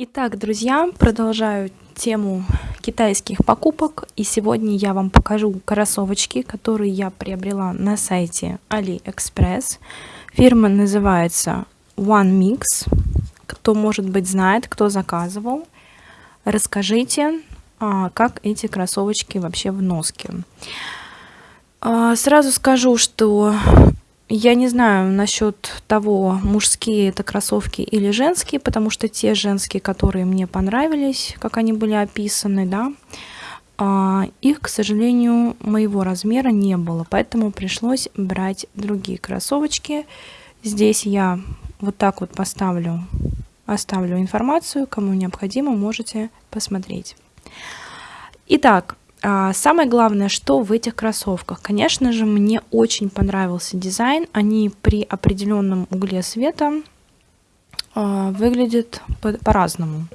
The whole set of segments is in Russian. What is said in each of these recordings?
Итак, друзья, продолжаю тему китайских покупок. И сегодня я вам покажу кроссовочки, которые я приобрела на сайте AliExpress. Фирма называется One Mix. Кто, может быть, знает, кто заказывал, расскажите, а, как эти кроссовочки вообще в носке. А, сразу скажу, что я не знаю насчет того, мужские это кроссовки или женские, потому что те женские, которые мне понравились, как они были описаны, да, а, их, к сожалению, моего размера не было, поэтому пришлось брать другие кроссовочки. Здесь я вот так вот поставлю, оставлю информацию, кому необходимо, можете посмотреть. Итак, самое главное, что в этих кроссовках. Конечно же, мне очень понравился дизайн. Они при определенном угле света а, выглядят по-разному.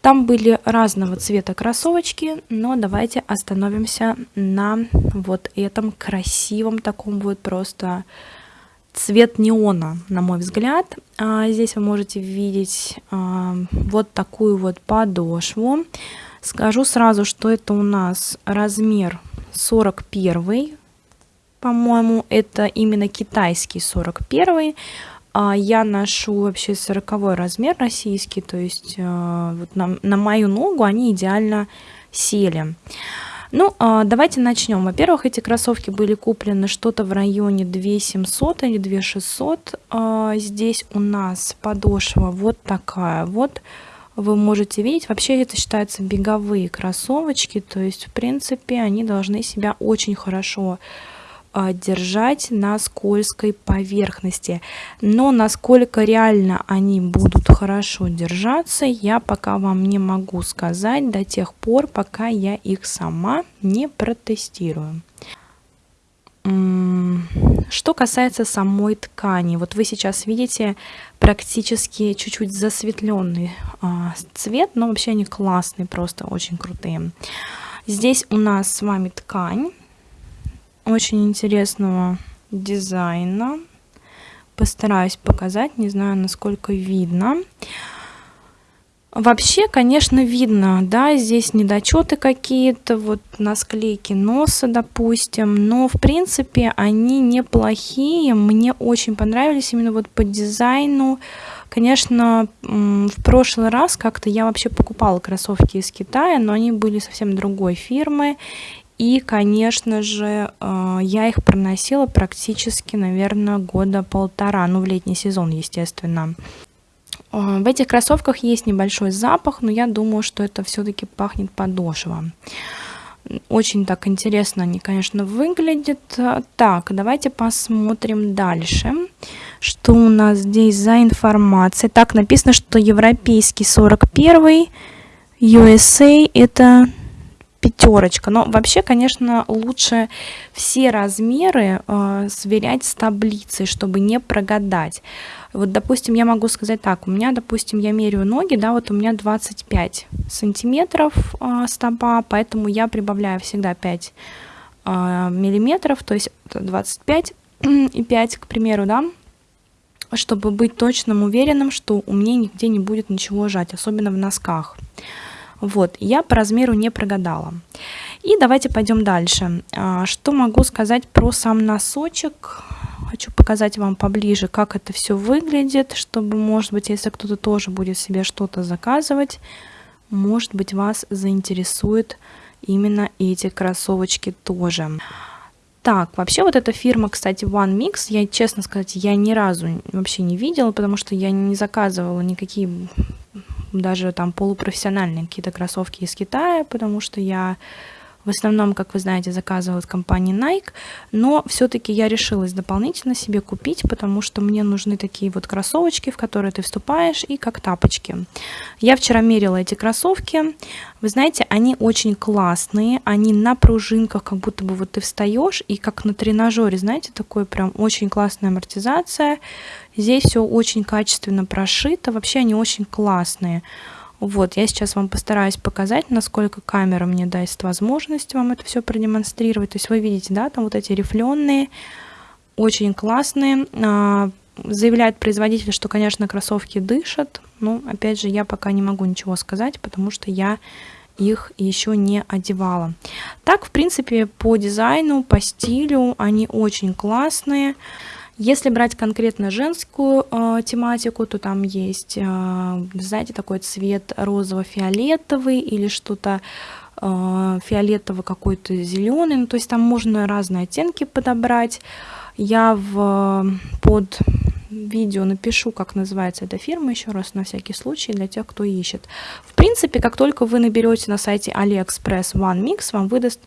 Там были разного цвета кроссовочки, но давайте остановимся на вот этом красивом таком вот просто цвет неона, на мой взгляд. А, здесь вы можете видеть вот такую вот подошву. Скажу сразу, что это у нас размер 41, по-моему, это именно китайский 41. А я ношу вообще 40 размер российский, то есть э, вот на, на мою ногу они идеально сели. Ну, а, давайте начнем. Во-первых, эти кроссовки были куплены что-то в районе 2700 или 2600. А, здесь у нас подошва вот такая вот вы можете видеть. Вообще это считаются беговые кроссовочки, то есть в принципе они должны себя очень хорошо а, держать на скользкой поверхности. Но насколько реально они будут хорошо держаться, я пока вам не могу сказать до тех пор, пока я их сама не протестирую. Что касается самой ткани, вот вы сейчас видите практически чуть-чуть засветленный а, цвет, но вообще они классные, просто очень крутые. Здесь у нас с вами ткань очень интересного дизайна. Постараюсь показать, не знаю, насколько видно. Вообще, конечно, видно, да, здесь недочеты какие-то, вот на склейке носа, допустим, но, в принципе, они неплохие, мне очень понравились именно вот по дизайну. Конечно, в прошлый раз как-то я вообще покупала кроссовки из Китая, но они были совсем другой фирмы, и, конечно же, э, я их проносила практически, наверное, года полтора, ну, в летний сезон, естественно. В этих кроссовках есть небольшой запах, но я думаю, что это все-таки пахнет подошва. Очень так интересно они, конечно, выглядят. Так, давайте посмотрим дальше. Что у нас здесь за информация? Так, написано, что европейский 41, USA это пятерочка. Но вообще, конечно, лучше все размеры э, сверять с таблицей, чтобы не прогадать. Вот, допустим, я могу сказать так, у меня, допустим, я меряю ноги, да, вот у меня 25 сантиметров э, стопа, поэтому я прибавляю всегда 5 э, миллиметров, то есть 25 и 5, к примеру, да, чтобы быть точным, уверенным, что у меня нигде не будет ничего жать, особенно в носках. Вот, я по размеру не прогадала. И давайте пойдем дальше. А, что могу сказать про сам носочек? Хочу показать вам поближе, как это все выглядит, чтобы, может быть, если кто-то тоже будет себе что-то заказывать, может быть, вас заинтересует именно эти кроссовочки тоже. Так, вообще вот эта фирма, кстати, One Mix, я, честно сказать, я ни разу вообще не видела, потому что я не заказывала никакие даже там полупрофессиональные какие-то кроссовки из Китая, потому что я в основном, как вы знаете, заказывала от компании Nike, но все-таки я решилась дополнительно себе купить, потому что мне нужны такие вот кроссовочки, в которые ты вступаешь, и как тапочки. Я вчера мерила эти кроссовки, вы знаете, они очень классные, они на пружинках, как будто бы вот ты встаешь, и как на тренажере, знаете, такой прям очень классная амортизация. Здесь все очень качественно прошито, вообще они очень классные. Вот, я сейчас вам постараюсь показать, насколько камера мне даст возможность вам это все продемонстрировать. То есть вы видите, да, там вот эти рифленые, очень классные. А, заявляет производитель, что, конечно, кроссовки дышат. Ну, опять же, я пока не могу ничего сказать, потому что я их еще не одевала. Так, в принципе, по дизайну, по стилю они очень классные. Если брать конкретно женскую э, тематику, то там есть, э, знаете, такой цвет розово-фиолетовый или что-то э, фиолетово какой-то зеленый. Ну, то есть там можно разные оттенки подобрать. Я в, под видео напишу, как называется эта фирма, еще раз на всякий случай, для тех, кто ищет. В принципе, как только вы наберете на сайте AliExpress One Mix, вам выдаст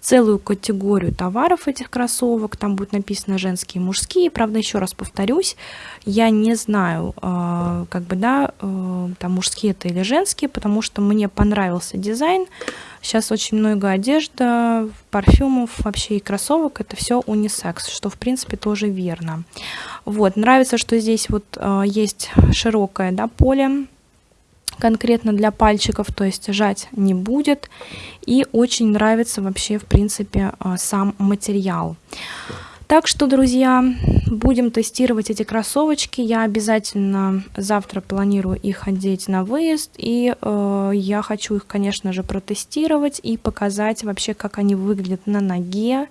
целую категорию товаров этих кроссовок. Там будет написано женские и мужские. Правда, еще раз повторюсь, я не знаю, э, как бы, да, э, там мужские это или женские, потому что мне понравился дизайн. Сейчас очень много одежды, парфюмов вообще и кроссовок. Это все унисекс, что в принципе тоже верно. Вот, нравится, что здесь вот э, есть широкое, да, поле конкретно для пальчиков, то есть жать не будет. И очень нравится вообще, в принципе, а, сам материал. Так что, друзья, будем тестировать эти кроссовочки. Я обязательно завтра планирую их одеть на выезд. И э, я хочу их, конечно же, протестировать и показать вообще, как они выглядят на ноге.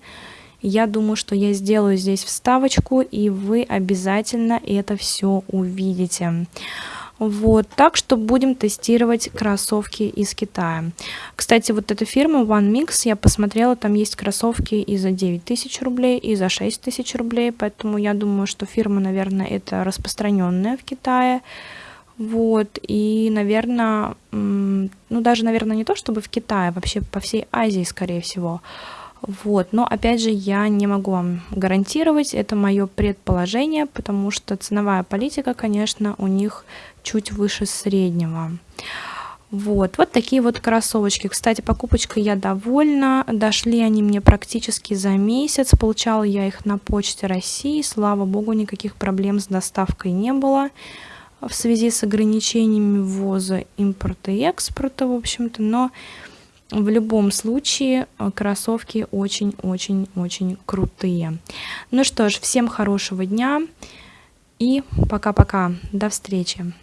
Я думаю, что я сделаю здесь вставочку, и вы обязательно это все увидите. Вот, так что будем тестировать кроссовки из Китая. Кстати, вот эта фирма One Mix, я посмотрела, там есть кроссовки и за 9 тысяч рублей, и за 6 тысяч рублей, поэтому я думаю, что фирма, наверное, это распространенная в Китае. Вот, и, наверное, ну, даже, наверное, не то, чтобы в Китае, вообще по всей Азии, скорее всего. Вот, но опять же я не могу вам гарантировать, это мое предположение, потому что ценовая политика, конечно, у них чуть выше среднего. Вот, вот такие вот кроссовочки. Кстати, покупочкой я довольна. Дошли они мне практически за месяц. Получала я их на почте России. Слава богу, никаких проблем с доставкой не было в связи с ограничениями ввоза, импорта и экспорта, в общем-то. Но в любом случае э, кроссовки очень-очень-очень крутые. Ну что ж, всем хорошего дня и пока-пока. До встречи.